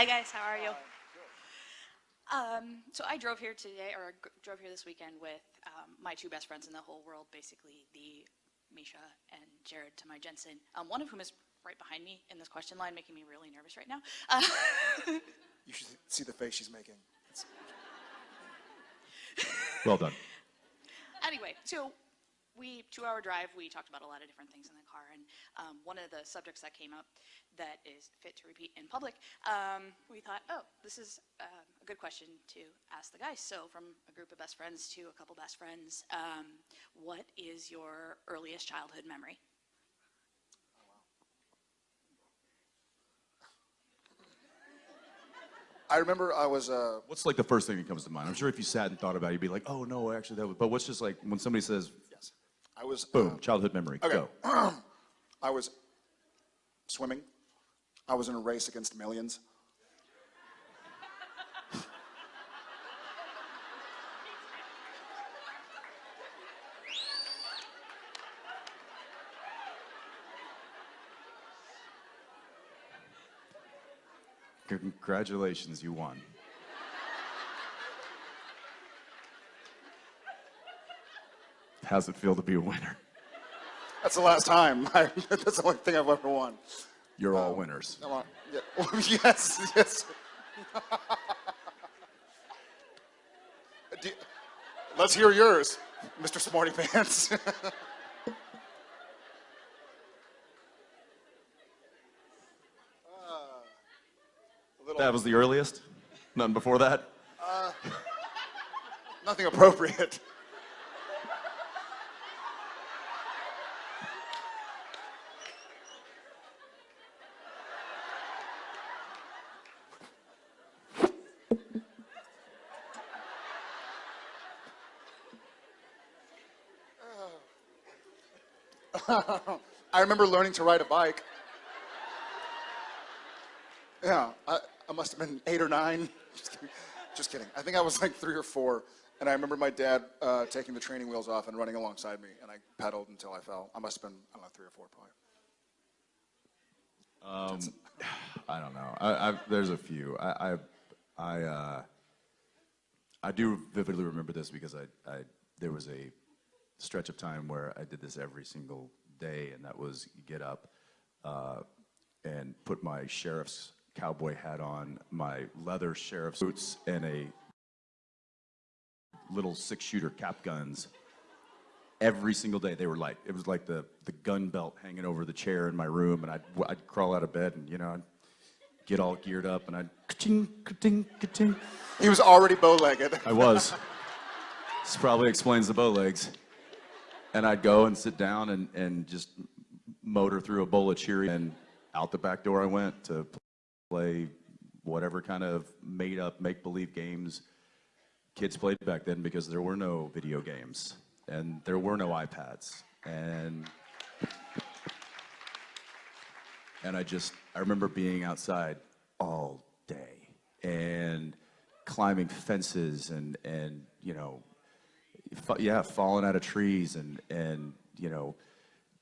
Hi guys, how are you? Um, so I drove here today, or drove here this weekend with um, my two best friends in the whole world, basically the Misha and Jared to my Jensen. Um, one of whom is right behind me in this question line, making me really nervous right now. Uh, You should see the face she's making. Well done. anyway, so we two hour drive. We talked about a lot of different things in the car, and um, one of the subjects that came up that is fit to repeat in public. Um, we thought, oh, this is um, a good question to ask the guys. So, from a group of best friends to a couple best friends, um, what is your earliest childhood memory? I remember I was, uh, What's like the first thing that comes to mind? I'm sure if you sat and thought about it, you'd be like, oh no, actually that was, but what's just like when somebody says, yes, I was, boom, uh, childhood memory, okay. go. I was swimming. I was in a race against millions. Congratulations, you won. How's it feel to be a winner? That's the last time. I, that's the only thing I've ever won. You're all um, winners. Come on. Yeah. yes, yes. You- let's hear yours, Mr. Smarty Pants. Uh, that was the earliest? None before that? Uh, nothing appropriate. I remember learning to ride a bike. Yeah, I, I must have been eight or nine. Just kidding. Just kidding. I think I was like three or four. And I remember my dad uh, taking the training wheels off and running alongside me. And I pedaled until I fell. I must have been, I don't know, three or four probably. I don't know. I, I, there's a few. I, I, uh, I do vividly remember this because I, I, there was a stretch of time where I did this every single day, and that was get up uh, and put my sheriff's cowboy hat on, my leather sheriff's boots, and a little six-shooter cap guns every single day. They were like, it was like the, the gun belt hanging over the chair in my room, and I'd, I'd crawl out of bed and, you know, I'd get all geared up, and I'd ka-ching, ka-ting, ka-ting. He was already bow-legged. I was. this probably explains the bow legs. And I'd go and sit down and, and just motor through a bowl of Cheerios, and out the back door I went to play whatever kind of made-up, make-believe games kids played back then because there were no video games and there were no iPads. And and I just I remember being outside all day and climbing fences and and you know yeah falling out of trees and and you know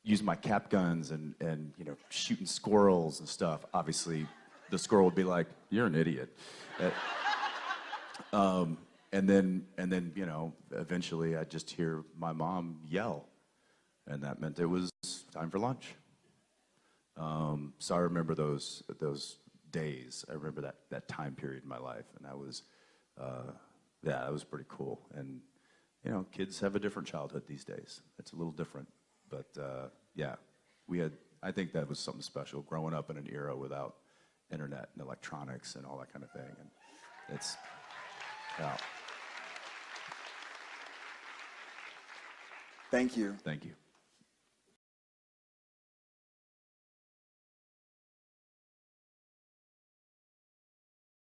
using my cap guns and and you know shooting squirrels and stuff. Obviously the squirrel would be like you're an idiot. Uh, um, and then and then you know eventually I'd just hear my mom yell. And that meant it was time for lunch um, so I remember those those days. I remember that that time period in my life, and that was, uh, yeah, that was pretty cool. And you know, kids have a different childhood these days. It's a little different, but uh, yeah, we had. I think that was something special growing up in an era without internet and electronics and all that kind of thing. And it's, yeah. Thank you. Thank you.